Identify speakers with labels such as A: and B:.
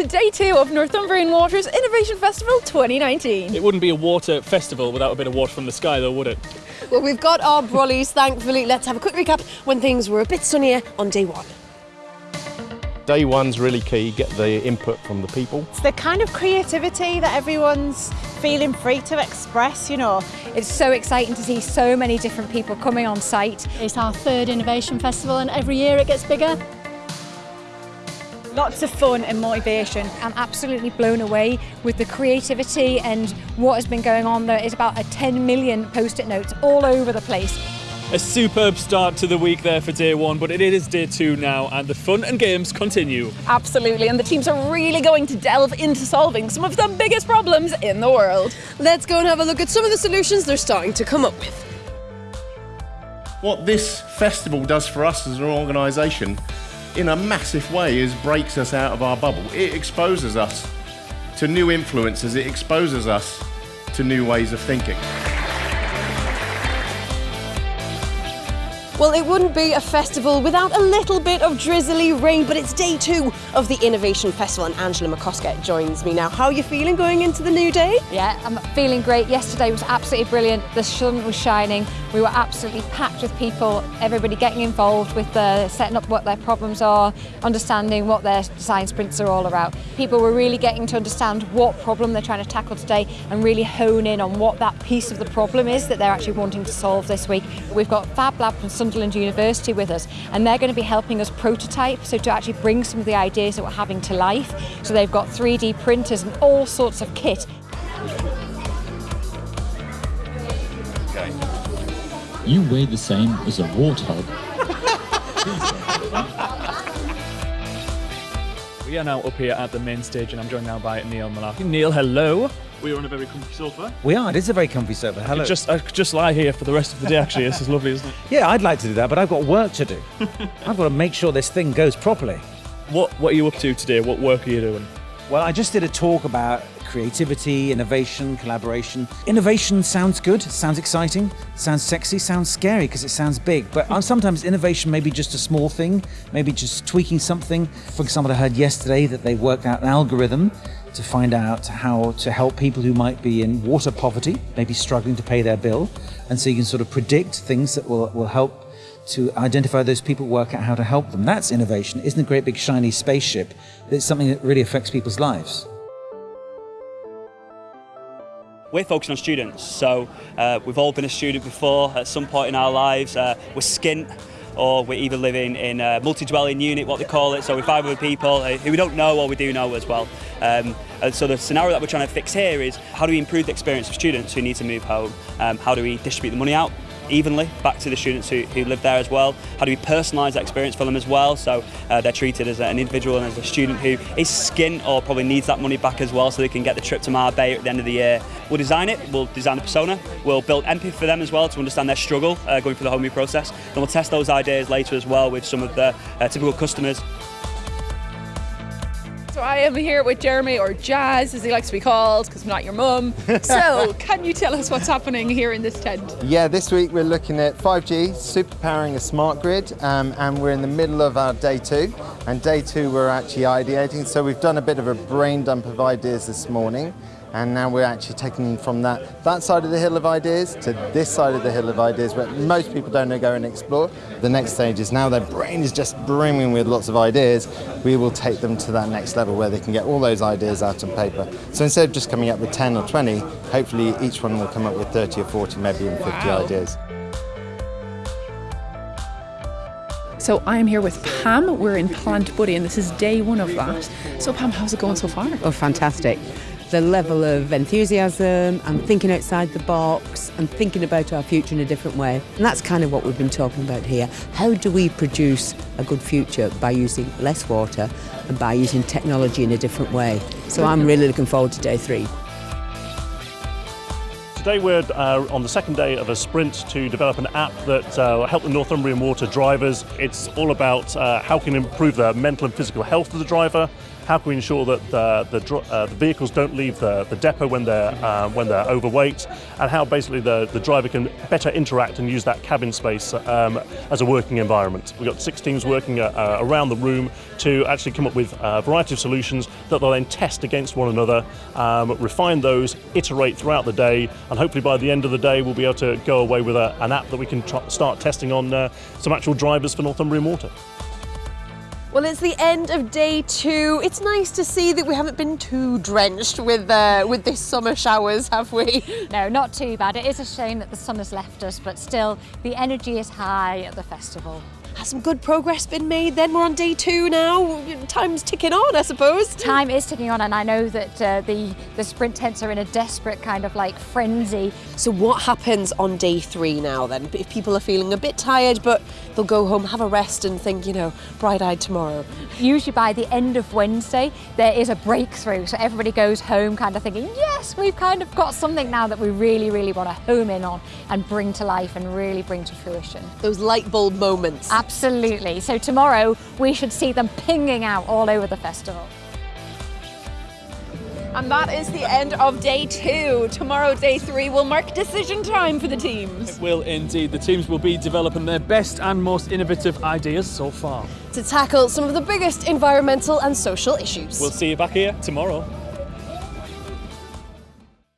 A: to day two of Northumbrian Water's Innovation Festival 2019.
B: It wouldn't be a water festival without a bit of water from the sky, though, would it?
C: Well, we've got our brollies, thankfully. Let's have a quick recap when things were a bit sunnier on day one.
D: Day one's really key, get the input from the people.
E: It's the kind of creativity that everyone's feeling free to express, you know.
F: It's so exciting to see so many different people coming on site.
G: It's our third Innovation Festival and every year it gets bigger.
E: Lots of fun and motivation.
F: I'm absolutely blown away with the creativity and what has been going on. There is about a 10 million post-it notes all over the place.
B: A superb start to the week there for day one, but it is day two now, and the fun and games continue.
A: Absolutely, and the teams are really going to delve into solving some of the biggest problems in the world.
C: Let's go and have a look at some of the solutions they're starting to come up with.
D: What this festival does for us as an organisation, in a massive way, is breaks us out of our bubble. It exposes us to new influences, it exposes us to new ways of thinking.
C: Well, it wouldn't be a festival without a little bit of drizzly rain, but it's day two of the Innovation Festival, and Angela MacOscar joins me now. How are you feeling going into the new day?
F: Yeah, I'm feeling great. Yesterday was absolutely brilliant. The sun was shining. We were absolutely packed with people, everybody getting involved with the setting up what their problems are, understanding what their design sprints are all about. People were really getting to understand what problem they're trying to tackle today and really hone in on what that piece of the problem is that they're actually wanting to solve this week. We've got Fab Lab from Sunderland University with us and they're going to be helping us prototype, so to actually bring some of the ideas that we're having to life. So they've got 3D printers and all sorts of kit
H: You weigh the same as a warthog.
B: We are now up here at the main stage, and I'm joined now by Neil Mullarkey. Neil, hello. We're on a very comfy sofa.
I: We are. It is a very comfy sofa.
B: I
I: Hello.
B: could just, I could just lie here for the rest of the day, actually. This is lovely, isn't it?
I: Yeah, I'd like to do that, but I've got work to do. I've got to make sure this thing goes properly.
B: What, what are you up to today? What work are you doing?
I: Well, I just did a talk about creativity, innovation, collaboration. Innovation sounds good, sounds exciting, sounds sexy, sounds scary because it sounds big. But uh, sometimes innovation may be just a small thing, maybe just tweaking something. For example, I heard yesterday that they worked out an algorithm to find out how to help people who might be in water poverty, maybe struggling to pay their bill. And so you can sort of predict things that will, will help to identify those people, work out how to help them. That's innovation. Isn't a great big shiny spaceship. It's something that really affects people's lives.
J: we're focusing on students. So uh, we've all been a student before at some point in our lives. Uh, we're skint or we're either living in a multi-dwelling unit, what they call it, so we're five other people uh, who we don't know or we do know as well. Um, and so the scenario that we're trying to fix here is how do we improve the experience of students who need to move home? Um, how do we distribute the money out? evenly back to the students who, who live there as well? How do we personalise that experience for them as well so uh, they're treated as an individual and as a student who is skint or probably needs that money back as well so they can get the trip to Marbella at the end of the year? We'll design it, we'll design the persona, we'll build empathy for them as well to understand their struggle uh, going through the homey process. Then we'll test those ideas later as well with some of the uh, typical customers
A: So I am here with Jeremy, or Jazz as he likes to be called, because I'm not your mum. So, can you tell us what's happening here in this tent?
K: Yeah, this week we're looking at 5G, superpowering a smart grid, um, and we're in the middle of our day two. And day two we're actually ideating, so we've done a bit of a brain dump of ideas this morning. And now we're actually taking them from that, that side of the hill of ideas to this side of the hill of ideas where most people don't go and explore. The next stage is now their brain is just brimming with lots of ideas. We will take them to that next level where they can get all those ideas out on paper. So instead of just coming up with 10 or 20, hopefully each one will come up with 30 or 40, maybe even 50
A: Wow.
K: ideas.
A: So I'm here with Pam. We're in Plant Buddy, and this is day one of that. So Pam, how's it going so far?
L: Oh, fantastic. The level of enthusiasm and thinking outside the box and thinking about our future in a different way. And that's kind of what we've been talking about here. How do we produce a good future by using less water and by using technology in a different way? So I'm really looking forward to day three.
M: Today we're uh, on the second day of a sprint to develop an app that uh, will help the Northumbrian Water drivers. It's all about uh, how can improve the mental and physical health of the driver, how can we ensure that the, the, uh, the vehicles don't leave the, the depot when they're, uh, when they're overweight, and how basically the, the driver can better interact and use that cabin space um, as a working environment. We've got six teams working uh, uh, around the room to actually come up with a variety of solutions that they'll then test against one another, um, refine those, iterate throughout the day, and hopefully by the end of the day we'll be able to go away with a, an app that we can start testing on uh, some actual drivers for Northumbrian Water.
C: Well, it's the end of day two. It's nice to see that we haven't been too drenched with uh, with this summer showers, have we?
F: No, not too bad. It is a shame that the sun has left us, but still, the energy is high at the festival.
C: Has some good progress been made then? We're on day two now. Time's ticking on, I suppose.
F: Time is ticking on, and I know that uh, the, the sprint tents are in a desperate kind of like frenzy.
C: So, what happens on day three now then? If people are feeling a bit tired, but they'll go home, have a rest, and think, you know, bright eyed tomorrow.
F: Usually by the end of Wednesday, there is a breakthrough. So, everybody goes home kind of thinking, yes, we've kind of got something now that we really, really want to home in on and bring to life and really bring to fruition.
C: Those light bulb moments.
F: Absolutely. So tomorrow we should see them pinging out all over the festival.
A: And that is the end of day two. Tomorrow, day three, will mark decision time for the teams.
B: It will indeed. The teams will be developing their best and most innovative ideas so far.
C: To tackle some of the biggest environmental and social issues.
B: We'll see you back here tomorrow.